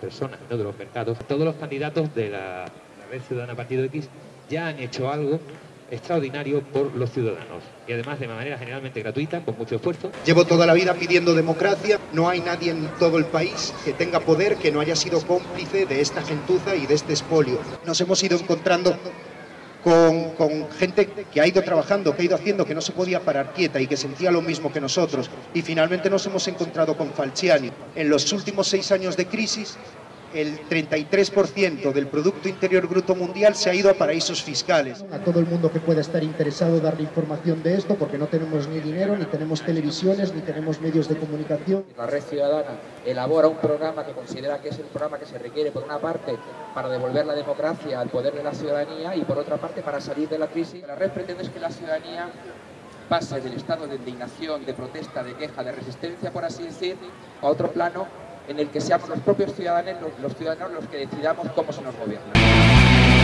personas, no de los mercados. Todos los candidatos de la, la Red Ciudadana Partido X ya han hecho algo extraordinario por los ciudadanos y además de manera generalmente gratuita, con mucho esfuerzo. Llevo toda la vida pidiendo democracia, no hay nadie en todo el país que tenga poder que no haya sido cómplice de esta gentuza y de este espolio. Nos hemos ido encontrando con, gente que ha ido trabajando, que ha ido haciendo, que no se podía parar quieta y que sentía lo mismo que nosotros. Y finalmente nos hemos encontrado con Falciani. En los últimos seis años de crisis, el 33% del Producto Interior Bruto Mundial se ha ido a paraísos fiscales. A todo el mundo que pueda estar interesado darle información de esto, porque no tenemos ni dinero, ni tenemos televisiones, ni tenemos medios de comunicación. La Red Ciudadana elabora un programa que considera que es el programa que se requiere, por una parte, para devolver la democracia al poder de la ciudadanía y, por otra parte, para salir de la crisis. La Red pretende que la ciudadanía pase del estado de indignación, de protesta, de queja, de resistencia, por así decir, a otro plano en el que seamos los propios ciudadanos los, ciudadanos los que decidamos cómo se nos gobierna.